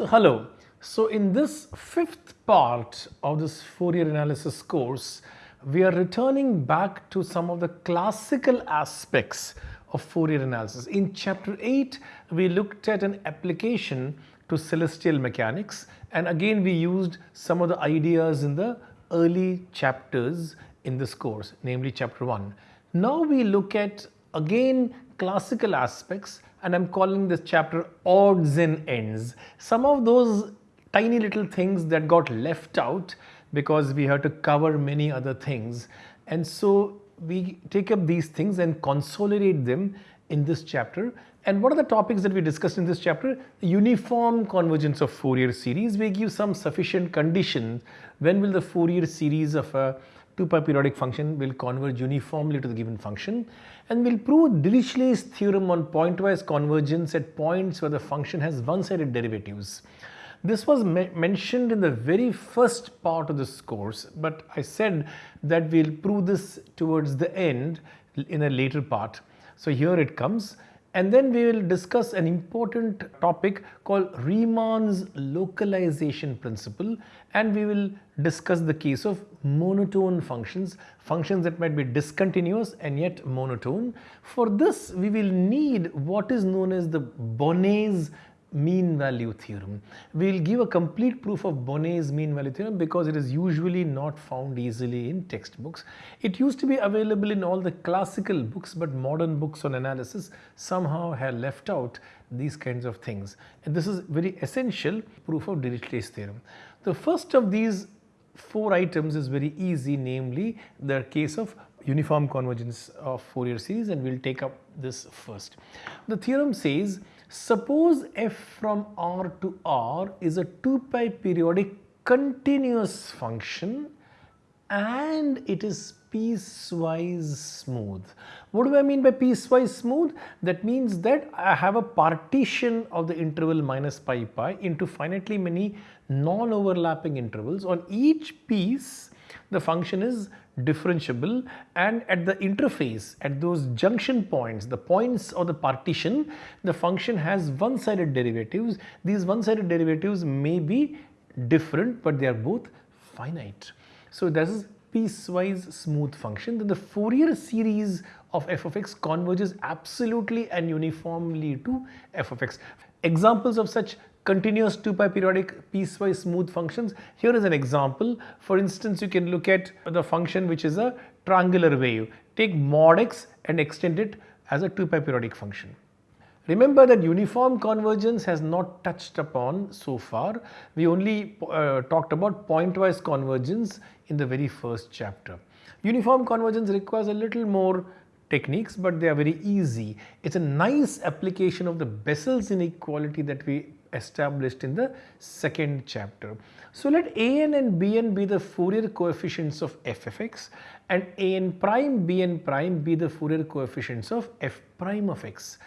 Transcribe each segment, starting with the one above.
So hello. So in this fifth part of this Fourier analysis course, we are returning back to some of the classical aspects of Fourier analysis. In chapter 8, we looked at an application to celestial mechanics and again we used some of the ideas in the early chapters in this course, namely chapter 1. Now we look at again classical aspects and I'm calling this chapter odds and ends. Some of those tiny little things that got left out because we had to cover many other things and so we take up these things and consolidate them in this chapter and what are the topics that we discussed in this chapter? Uniform convergence of Fourier series. We give some sufficient conditions. When will the Fourier series of a 2 pi periodic function will converge uniformly to the given function and we'll prove Dirichlet's theorem on pointwise convergence at points where the function has one-sided derivatives. This was me mentioned in the very first part of this course, but I said that we'll prove this towards the end in a later part. So here it comes and then we will discuss an important topic called Riemann's localization principle and we will discuss the case of monotone functions, functions that might be discontinuous and yet monotone. For this we will need what is known as the Bonnet's mean value theorem. We will give a complete proof of Bonnet's mean value theorem because it is usually not found easily in textbooks. It used to be available in all the classical books but modern books on analysis somehow have left out these kinds of things and this is very essential proof of Dirichlet's theorem. The first of these four items is very easy namely the case of uniform convergence of Fourier series and we will take up this first. The theorem says Suppose f from R to R is a 2 pi periodic continuous function and it is piecewise smooth. What do I mean by piecewise smooth? That means that I have a partition of the interval minus pi pi into finitely many non-overlapping intervals. On each piece, the function is differentiable and at the interface at those junction points the points of the partition the function has one-sided derivatives these one-sided derivatives may be different but they are both finite so this is piecewise smooth function then the Fourier series of f of x converges absolutely and uniformly to f of x examples of such continuous 2 pi periodic piecewise smooth functions. Here is an example. For instance, you can look at the function which is a triangular wave. Take mod x and extend it as a 2 pi periodic function. Remember that uniform convergence has not touched upon so far. We only uh, talked about pointwise convergence in the very first chapter. Uniform convergence requires a little more techniques but they are very easy. It's a nice application of the Bessel's inequality that we established in the second chapter. So let an and bn be the Fourier coefficients of f of x and an prime bn prime be the Fourier coefficients of f prime of x.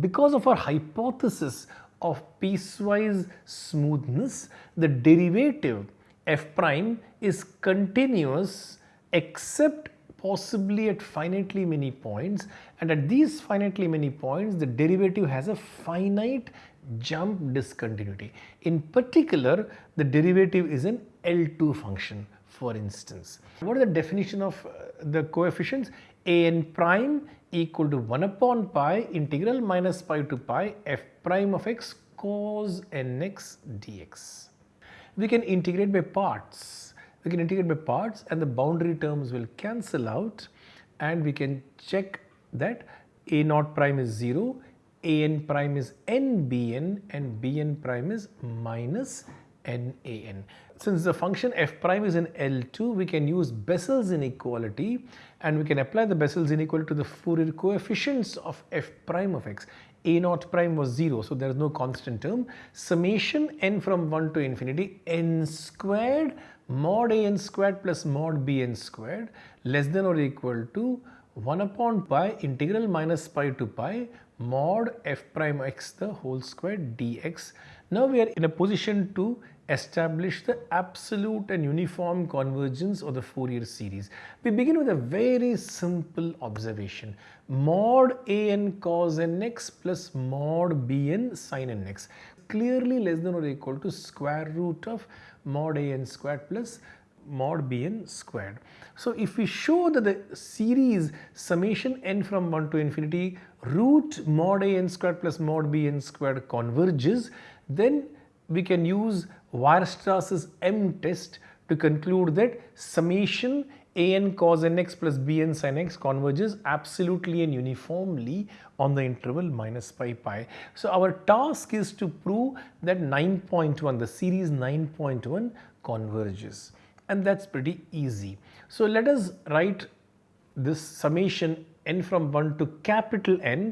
Because of our hypothesis of piecewise smoothness, the derivative f prime is continuous except possibly at finitely many points and at these finitely many points the derivative has a finite jump discontinuity. In particular, the derivative is an L2 function for instance. What is the definition of uh, the coefficients? an prime equal to 1 upon pi integral minus pi to pi f prime of x cos nx dx. We can integrate by parts. We can integrate by parts and the boundary terms will cancel out and we can check that a naught prime is 0 an prime is nbn and bn prime is minus nan. Since the function f prime is in L2, we can use Bessel's inequality and we can apply the Bessel's inequality to the Fourier coefficients of f prime of x. a naught prime was 0, so there is no constant term. Summation n from 1 to infinity n squared mod an squared plus mod bn squared less than or equal to 1 upon pi integral minus pi to pi mod f prime x the whole square dx. Now we are in a position to establish the absolute and uniform convergence of the Fourier series. We begin with a very simple observation. Mod a n cos n x plus mod b n sin n x clearly less than or equal to square root of mod a n squared plus mod b n squared. So if we show that the series summation n from 1 to infinity root mod a n squared plus mod b n squared converges then we can use Weierstrass's M test to conclude that summation a n cos n x plus b n sin x converges absolutely and uniformly on the interval minus pi pi. So our task is to prove that 9.1 the series 9.1 converges and that's pretty easy. So let us write this summation n from 1 to capital N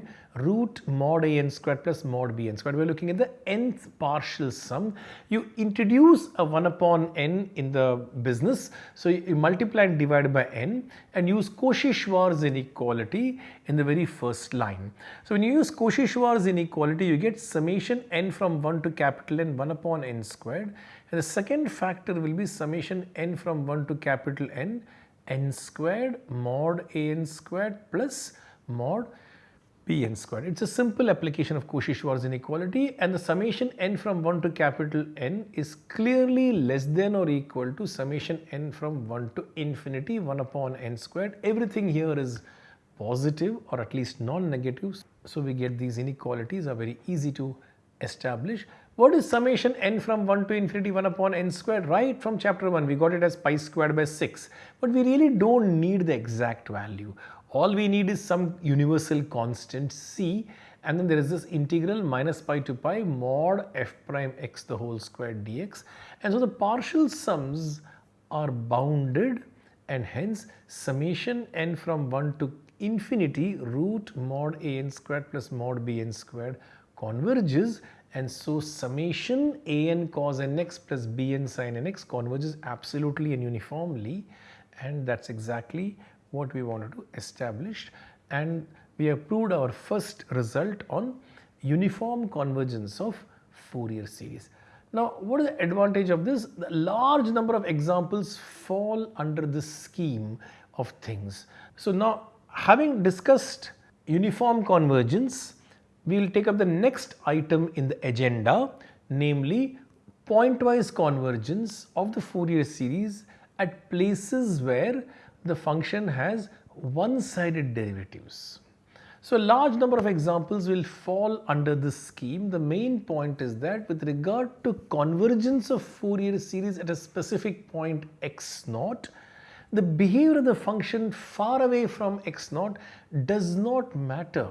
root mod a n squared plus mod b n squared. We are looking at the nth partial sum. You introduce a 1 upon n in the business. So you multiply and divide by n and use Cauchy-Schwarz inequality in the very first line. So when you use Cauchy-Schwarz inequality you get summation n from 1 to capital N 1 upon n squared and the second factor will be summation n from 1 to capital N n squared mod a n squared plus mod b n squared. It's a simple application of Cauchy-Schwarz inequality and the summation n from 1 to capital N is clearly less than or equal to summation n from 1 to infinity 1 upon n squared. Everything here is positive or at least non-negative. So we get these inequalities are very easy to establish. What is summation n from 1 to infinity 1 upon n squared? Right from chapter 1 we got it as pi squared by 6 but we really don't need the exact value. All we need is some universal constant c and then there is this integral minus pi to pi mod f prime x the whole square dx and so the partial sums are bounded and hence summation n from 1 to infinity root mod a n squared plus mod b n squared converges and so summation a n cos n x plus b n sin n x converges absolutely and uniformly and that's exactly what we wanted to establish and we have proved our first result on uniform convergence of Fourier series. Now what is the advantage of this? The large number of examples fall under this scheme of things. So now having discussed uniform convergence we will take up the next item in the agenda namely pointwise convergence of the Fourier series at places where the function has one-sided derivatives. So a large number of examples will fall under this scheme. The main point is that with regard to convergence of Fourier series at a specific point x naught, the behavior of the function far away from x naught does not matter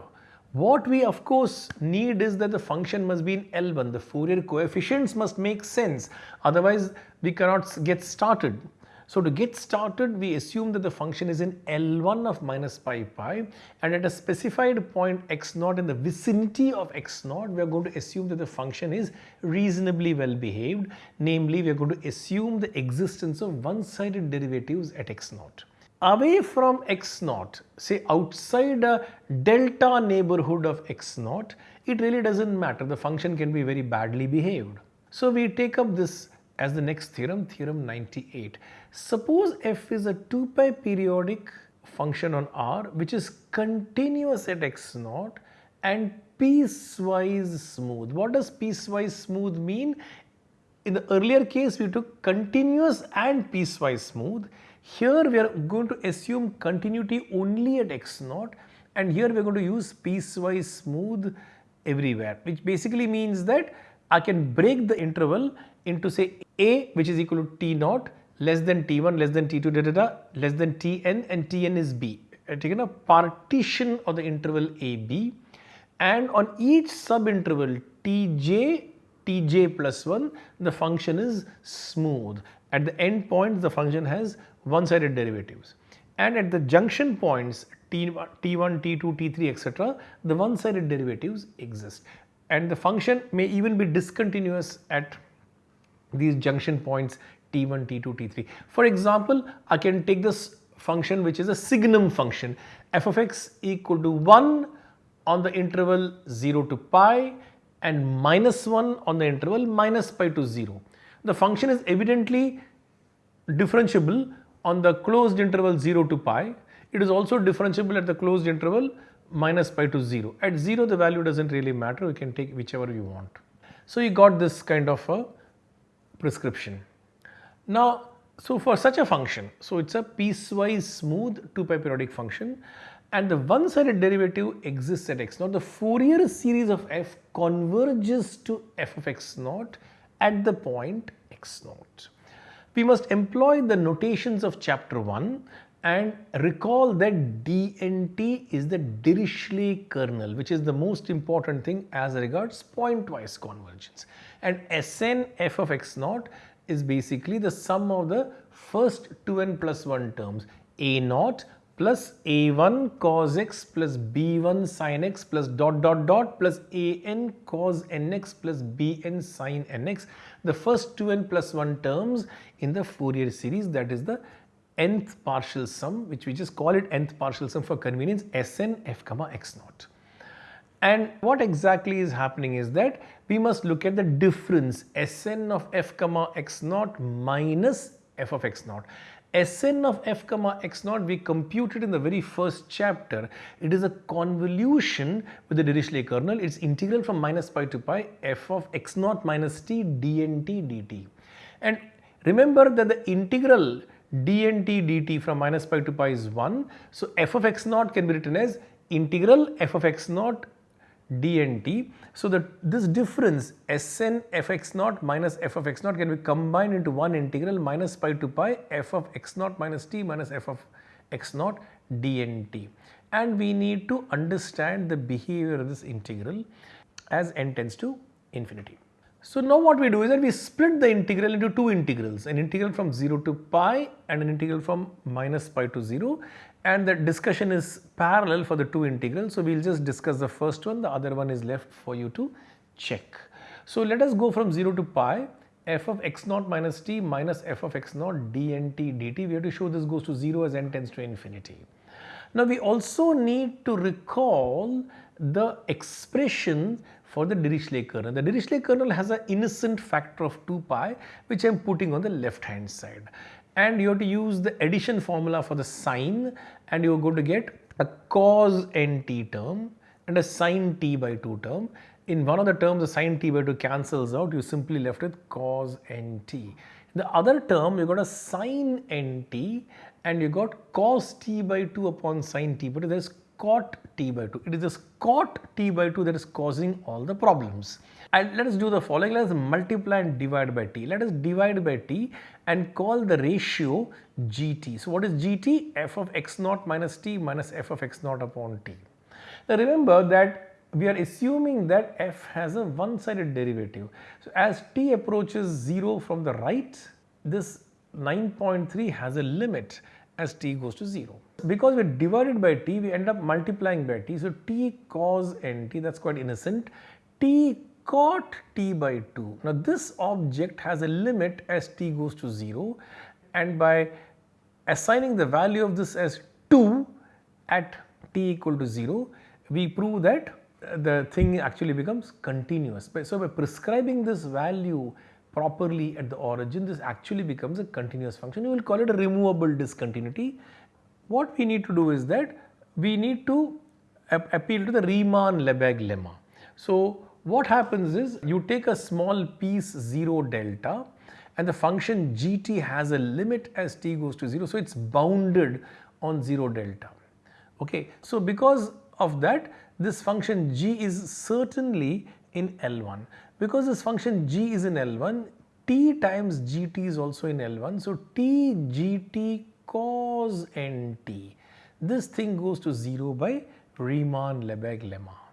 what we of course need is that the function must be in L1, the Fourier coefficients must make sense. Otherwise we cannot get started. So to get started we assume that the function is in L1 of minus pi pi and at a specified point x naught in the vicinity of x naught we are going to assume that the function is reasonably well behaved. Namely we are going to assume the existence of one-sided derivatives at x naught away from x naught, say outside a delta neighborhood of x naught, it really doesn't matter. The function can be very badly behaved. So we take up this as the next theorem, theorem 98. Suppose f is a 2 pi periodic function on R which is continuous at x naught and piecewise smooth. What does piecewise smooth mean? In the earlier case we took continuous and piecewise smooth. Here we are going to assume continuity only at x naught and here we are going to use piecewise smooth everywhere which basically means that I can break the interval into say a which is equal to t naught less than t1 less than t2 da, da, da, less than tn and tn is b. Taken a partition of the interval ab and on each subinterval tj tj plus 1 the function is smooth. At the end point the function has one-sided derivatives. And at the junction points T1, T1 T2, T3 etc. the one-sided derivatives exist and the function may even be discontinuous at these junction points T1, T2, T3. For example, I can take this function which is a signum function f of x equal to 1 on the interval 0 to pi and minus 1 on the interval minus pi to 0. The function is evidently differentiable on the closed interval 0 to pi. It is also differentiable at the closed interval minus pi to 0. At 0 the value does not really matter, we can take whichever you want. So, you got this kind of a prescription. Now, so for such a function, so it is a piecewise smooth 2 pi periodic function and the one sided derivative exists at x naught. The Fourier series of f converges to f of x naught at the point x naught. We must employ the notations of chapter 1 and recall that DNT is the Dirichlet kernel which is the most important thing as regards pointwise convergence. And Sn f of x naught is basically the sum of the first 2n plus 1 terms a naught plus a1 cos x plus b1 sin x plus dot dot dot plus an cos nx plus bn sin nx the first 2n plus 1 terms in the Fourier series that is the nth partial sum which we just call it nth partial sum for convenience Sn f comma x naught. And what exactly is happening is that we must look at the difference Sn of f comma x naught minus f of x naught. Sn of f comma x naught we computed in the very first chapter. It is a convolution with the Dirichlet kernel. Its integral from minus pi to pi f of x naught minus t dnt dt. And remember that the integral dnt dt from minus pi to pi is 1. So, f of x naught can be written as integral f of x naught dnt. So, that this difference Sn f x naught minus f of x naught can be combined into one integral minus pi to pi f of x naught minus t minus f of x naught dnt. And we need to understand the behavior of this integral as n tends to infinity. So, now what we do is that we split the integral into two integrals, an integral from 0 to pi and an integral from minus pi to 0 and the discussion is parallel for the two integrals. So, we will just discuss the first one, the other one is left for you to check. So, let us go from 0 to pi f of x naught minus t minus f of x naught dnt dt. We have to show this goes to 0 as n tends to infinity. Now, we also need to recall the expression for the Dirichlet kernel. The Dirichlet kernel has an innocent factor of 2 pi which I am putting on the left hand side and you have to use the addition formula for the sine and you are going to get a cos nt term and a sine t by 2 term. In one of the terms the sine t by 2 cancels out you simply left with cos nt. In the other term you got a sine nt and you got cos t by 2 upon sine t by 2 there is cot t by 2. It is this cot t by 2 that is causing all the problems. And let us do the following, let us multiply and divide by t. Let us divide by t and call the ratio gt. So, what is gt? f of x naught minus t minus f of x naught upon t. Now, remember that we are assuming that f has a one sided derivative. So, as t approaches 0 from the right, this 9.3 has a limit as t goes to 0. Because we divided by t, we end up multiplying by t. So, t cos nt that is quite innocent, t cot t by 2. Now, this object has a limit as t goes to 0 and by assigning the value of this as 2 at t equal to 0, we prove that uh, the thing actually becomes continuous. So, by prescribing this value properly at the origin, this actually becomes a continuous function. You will call it a removable discontinuity. What we need to do is that we need to appeal to the Riemann-Lebesgue lemma. So, what happens is you take a small piece 0 delta and the function gt has a limit as t goes to 0. So, it is bounded on 0 delta. Okay. So, because of that this function g is certainly in L1. Because this function g is in L1, t times gt is also in L1. So, t gt cos nt, this thing goes to 0 by Riemann-Lebesgue lemma.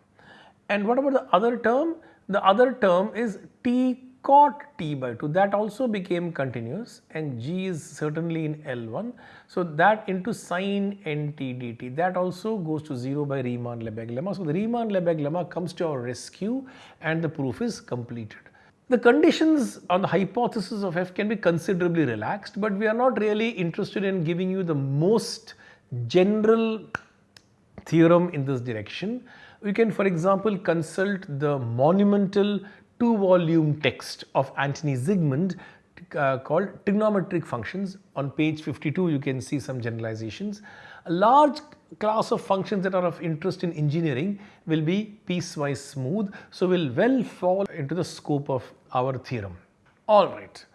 And what about the other term? The other term is t cot t by 2 that also became continuous and g is certainly in L1. So, that into sine nt dt that also goes to 0 by Riemann-Lebesgue lemma. So, the Riemann-Lebesgue lemma comes to our rescue and the proof is completed. The conditions on the hypothesis of f can be considerably relaxed, but we are not really interested in giving you the most general theorem in this direction We can, for example, consult the monumental two volume text of Antoni Zygmund uh, called trigonometric functions. On page 52, you can see some generalizations. A large class of functions that are of interest in engineering will be piecewise smooth. So, will well fall into the scope of our theorem. Alright.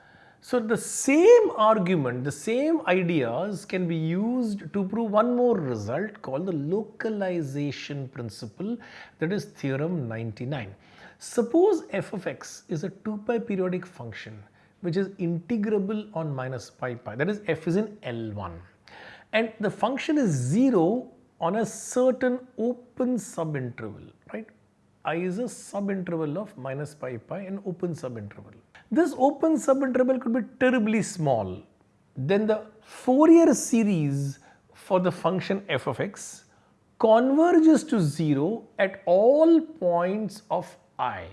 So, the same argument, the same ideas can be used to prove one more result called the localization principle that is theorem 99. Suppose f of x is a 2 pi periodic function which is integrable on minus pi pi that is f is in L1 and the function is 0 on a certain open subinterval right i is a subinterval of minus pi pi an open subinterval. This open subinterval could be terribly small then the Fourier series for the function f of x converges to 0 at all points of i.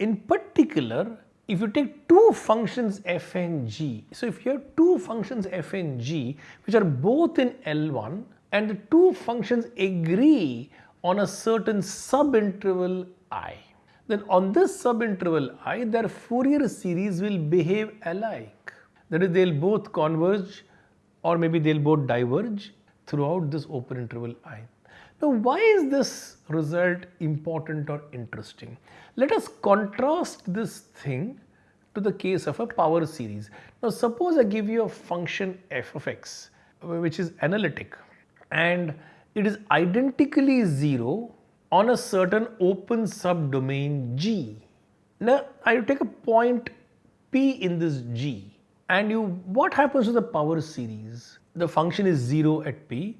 In particular if you take two functions f and g, so if you have two functions f and g which are both in L1 and the two functions agree on a certain subinterval i, then on this subinterval i their Fourier series will behave alike. That is they will both converge or maybe they will both diverge throughout this open interval i. Now why is this result important or interesting? Let us contrast this thing to the case of a power series. Now suppose I give you a function f of x which is analytic and it is identically 0 on a certain open subdomain G. Now I take a point P in this G and you what happens to the power series? The function is 0 at P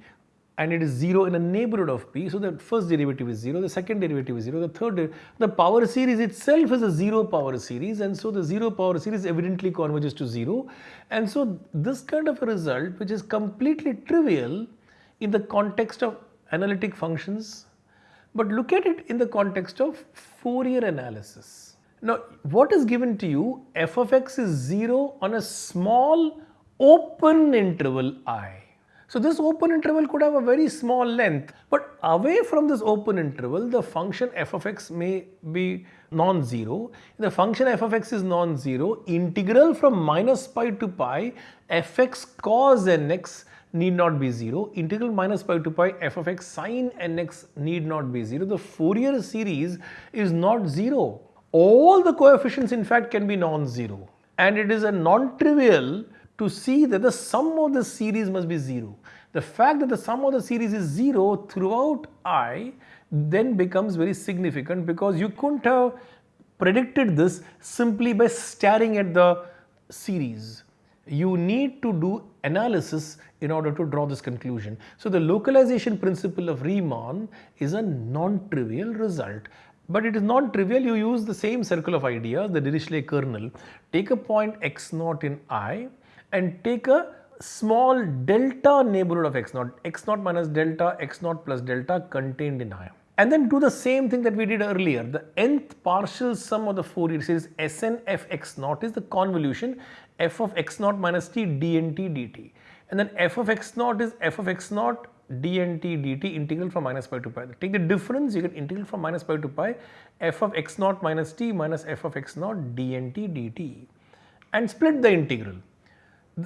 and it is 0 in a neighborhood of p. So, the first derivative is 0, the second derivative is 0, the third, the power series itself is a 0 power series and so the 0 power series evidently converges to 0. And so, this kind of a result which is completely trivial in the context of analytic functions, but look at it in the context of Fourier analysis. Now, what is given to you f of x is 0 on a small open interval i so this open interval could have a very small length, but away from this open interval, the function f of x may be non-zero. The function f of x is non-zero, integral from minus pi to pi fx cos nx need not be 0, integral minus pi to pi f of x sin nx need not be 0. The Fourier series is not 0. All the coefficients in fact can be non-zero and it is a non-trivial to see that the sum of the series must be 0. The fact that the sum of the series is 0 throughout i then becomes very significant because you couldn't have predicted this simply by staring at the series. You need to do analysis in order to draw this conclusion. So, the localization principle of Riemann is a non-trivial result but it is not trivial you use the same circle of ideas the Dirichlet kernel take a point x naught in i and take a small delta neighborhood of x naught, x naught minus delta, x naught plus delta contained in I. And then do the same thing that we did earlier. The nth partial sum of the Fourier series Sn f x naught is the convolution f of x naught minus t dnt dt. And then f of x naught is f of x naught dnt dt integral from minus pi to pi. Take the difference you get integral from minus pi to pi f of x naught minus t minus f of x naught dnt dt and split the integral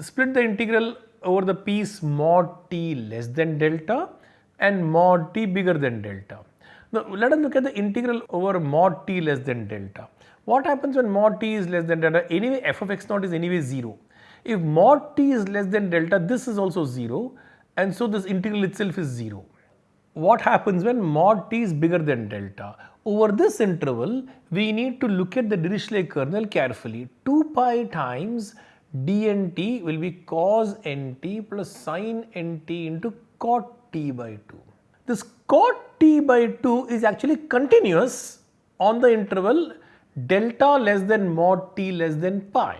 split the integral over the piece mod t less than delta and mod t bigger than delta. Now let us look at the integral over mod t less than delta. What happens when mod t is less than delta? Anyway f of x naught is anyway 0. If mod t is less than delta this is also 0 and so this integral itself is 0. What happens when mod t is bigger than delta? Over this interval we need to look at the Dirichlet kernel carefully 2 pi times dnt will be cos nt plus sin nt into cot t by 2. This cot t by 2 is actually continuous on the interval delta less than mod t less than pi.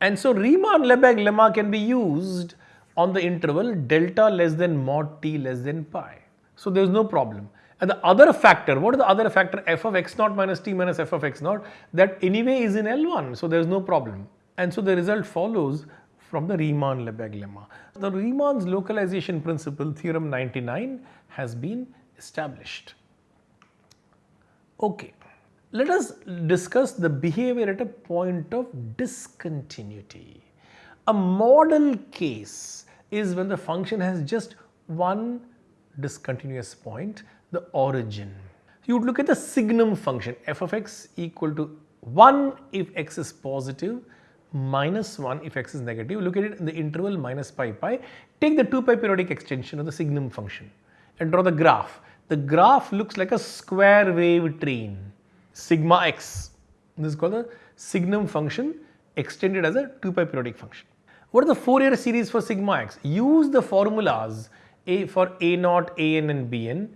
And so Riemann-Lebesgue lemma can be used on the interval delta less than mod t less than pi. So there is no problem. And the other factor, what is the other factor f of x naught minus t minus f of x naught that anyway is in L1 so there is no problem and so the result follows from the Riemann-Lebesgue lemma. The Riemann's localization principle theorem 99 has been established. Okay, let us discuss the behavior at a point of discontinuity. A model case is when the function has just one discontinuous point, the origin. You would look at the signum function f of x equal to 1 if x is positive minus 1 if x is negative. Look at it in the interval minus pi pi. Take the 2 pi periodic extension of the signum function and draw the graph. The graph looks like a square wave train sigma x. This is called the signum function extended as a 2 pi periodic function. What are the Fourier series for sigma x? Use the formulas a for a naught, an and bn.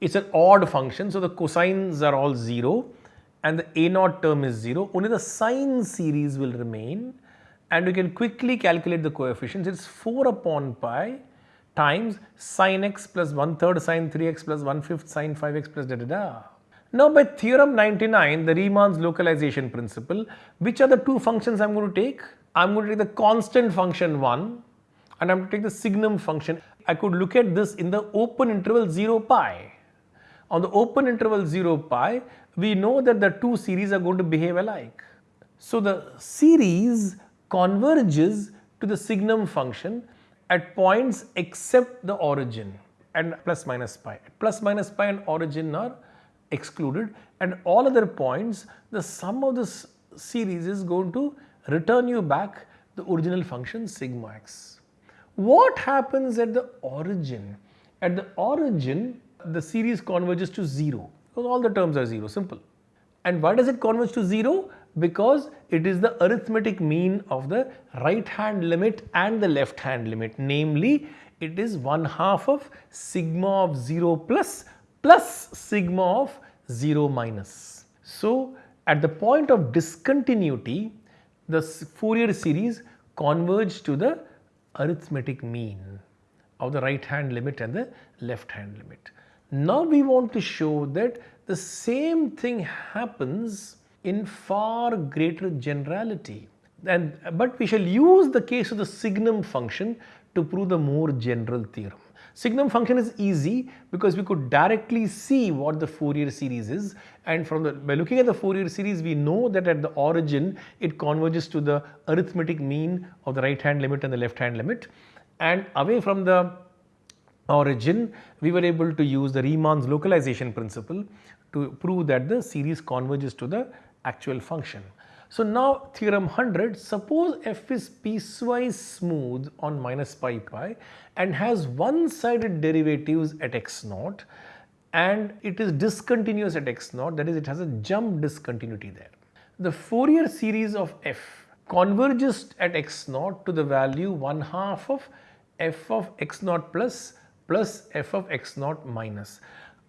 It's an odd function so the cosines are all 0 and the a naught term is 0. Only the sine series will remain and we can quickly calculate the coefficients. It's 4 upon pi times sine x plus 1 third sine 3x plus 1 fifth sine 5x plus da da da. Now by theorem 99, the Riemann's localization principle, which are the two functions I am going to take? I am going to take the constant function 1 and I am going to take the signum function. I could look at this in the open interval 0 pi. On the open interval 0 pi, we know that the two series are going to behave alike. So the series converges to the signum function at points except the origin and plus minus pi. Plus minus pi and origin are excluded and all other points the sum of this series is going to return you back the original function sigma x. What happens at the origin? At the origin the series converges to 0 because all the terms are 0 simple. And why does it converge to 0? because it is the arithmetic mean of the right hand limit and the left hand limit namely it is 1 half of sigma of 0 plus plus sigma of 0 minus. So at the point of discontinuity the Fourier series converge to the arithmetic mean of the right hand limit and the left hand limit. Now we want to show that the same thing happens in far greater generality. And, but we shall use the case of the signum function to prove the more general theorem. Signum function is easy because we could directly see what the Fourier series is and from the by looking at the Fourier series we know that at the origin it converges to the arithmetic mean of the right hand limit and the left hand limit and away from the origin we were able to use the Riemann's localization principle to prove that the series converges to the actual function. So now theorem 100, suppose f is piecewise smooth on minus pi pi and has one-sided derivatives at x naught and it is discontinuous at x naught that is it has a jump discontinuity there. The Fourier series of f converges at x naught to the value 1 half of f of x naught plus plus f of x naught minus.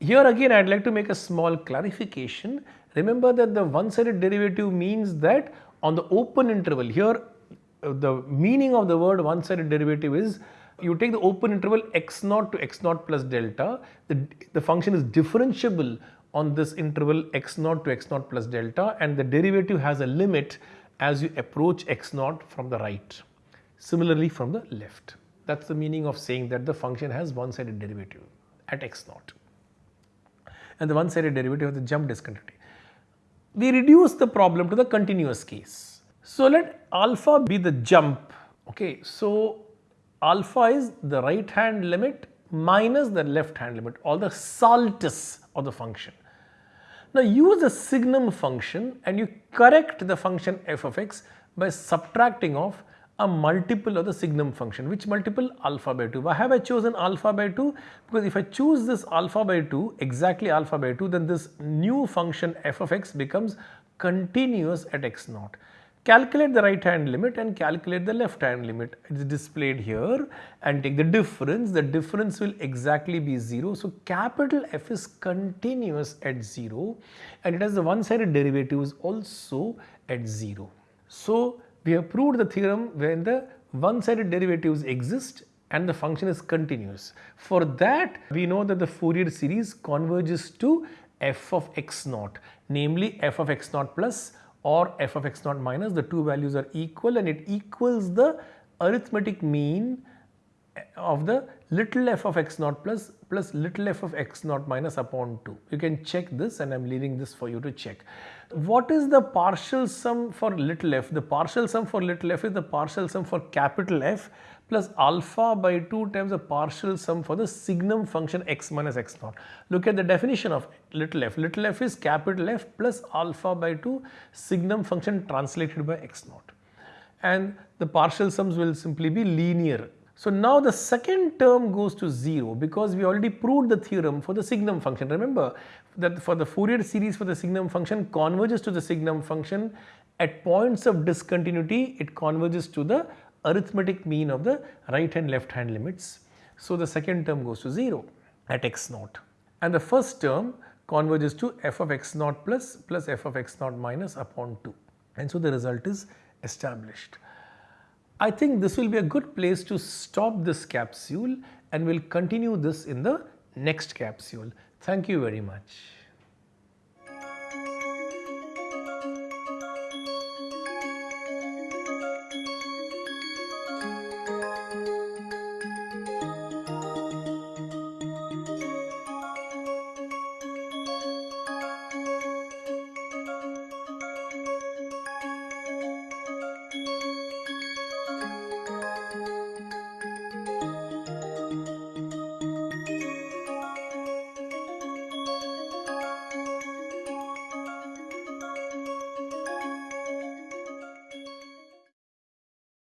Here again I would like to make a small clarification Remember that the one-sided derivative means that on the open interval here uh, the meaning of the word one-sided derivative is you take the open interval x naught to x naught plus delta the, the function is differentiable on this interval x naught to x naught plus delta and the derivative has a limit as you approach x naught from the right. Similarly from the left. That's the meaning of saying that the function has one-sided derivative at x naught and the one-sided derivative of the jump discontinuity we reduce the problem to the continuous case. So let alpha be the jump, okay. So alpha is the right hand limit minus the left hand limit or the saltus of the function. Now use the signum function and you correct the function f of x by subtracting off a multiple of the signum function. Which multiple? Alpha by 2. Why have I chosen alpha by 2? Because if I choose this alpha by 2, exactly alpha by 2, then this new function f of x becomes continuous at x naught. Calculate the right hand limit and calculate the left hand limit. It is displayed here and take the difference. The difference will exactly be 0. So capital F is continuous at 0 and it has the one-sided derivatives also at 0. So we have proved the theorem when the one-sided derivatives exist and the function is continuous. For that we know that the Fourier series converges to f of x naught namely f of x naught plus or f of x naught minus the two values are equal and it equals the arithmetic mean of the little f of x naught plus plus little f of x naught minus upon 2. You can check this and I am leaving this for you to check. What is the partial sum for little f? The partial sum for little f is the partial sum for capital F plus alpha by 2 times the partial sum for the signum function x minus x naught. Look at the definition of little f. Little f is capital F plus alpha by 2 signum function translated by x naught. And the partial sums will simply be linear so now the second term goes to 0 because we already proved the theorem for the signum function. Remember that for the Fourier series for the signum function converges to the signum function at points of discontinuity it converges to the arithmetic mean of the right and left hand limits. So the second term goes to 0 at x naught and the first term converges to f of x naught plus plus f of x naught minus upon 2 and so the result is established. I think this will be a good place to stop this capsule and we'll continue this in the next capsule. Thank you very much.